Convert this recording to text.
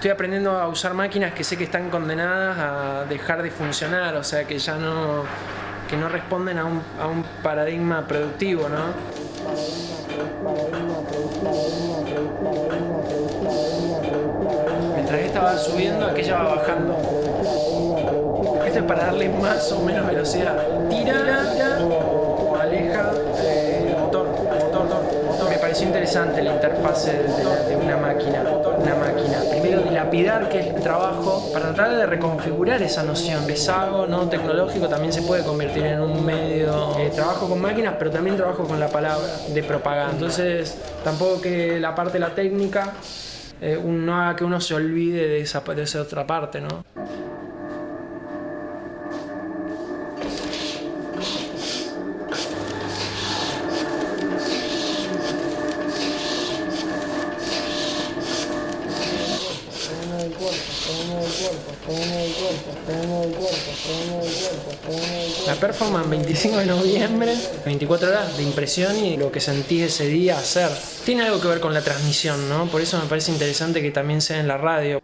estoy aprendiendo a usar máquinas que sé que están condenadas a dejar de funcionar, o sea, que ya no, que no responden a un, paradigma productivo, ¿no? Mientras esta va subiendo, aquella va bajando. Esto es para darle más o menos velocidad. Tira, tira aleja eh, motor, motor, motor. Me pareció interesante la interfase de, de una. Dilapidar que es el trabajo para tratar de reconfigurar esa noción. Pesago, no tecnológico, también se puede convertir en un medio. Eh, trabajo con máquinas, pero también trabajo con la palabra de propaganda. Entonces, tampoco que la parte de la técnica eh, no haga que uno se olvide de esa, de esa otra parte, ¿no? La performance 25 de noviembre, 24 horas de impresión y lo que sentí ese día hacer. Tiene algo que ver con la transmisión, ¿no? Por eso me parece interesante que también sea en la radio.